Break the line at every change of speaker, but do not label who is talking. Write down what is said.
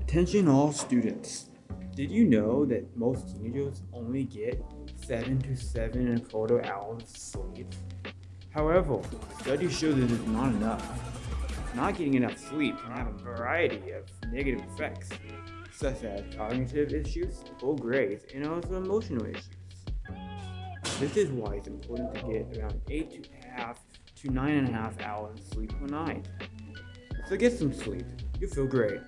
Attention all students. Did you know that most teenagers only get 7 to 7 and a quarter hours of sleep? However, studies show that it's not enough. Not getting enough sleep can have a variety of negative effects, such as cognitive issues, poor grades, and also emotional issues. This is why it's important to get around 8 to half to 9.5 hours of sleep per night. So get some sleep. You'll feel great.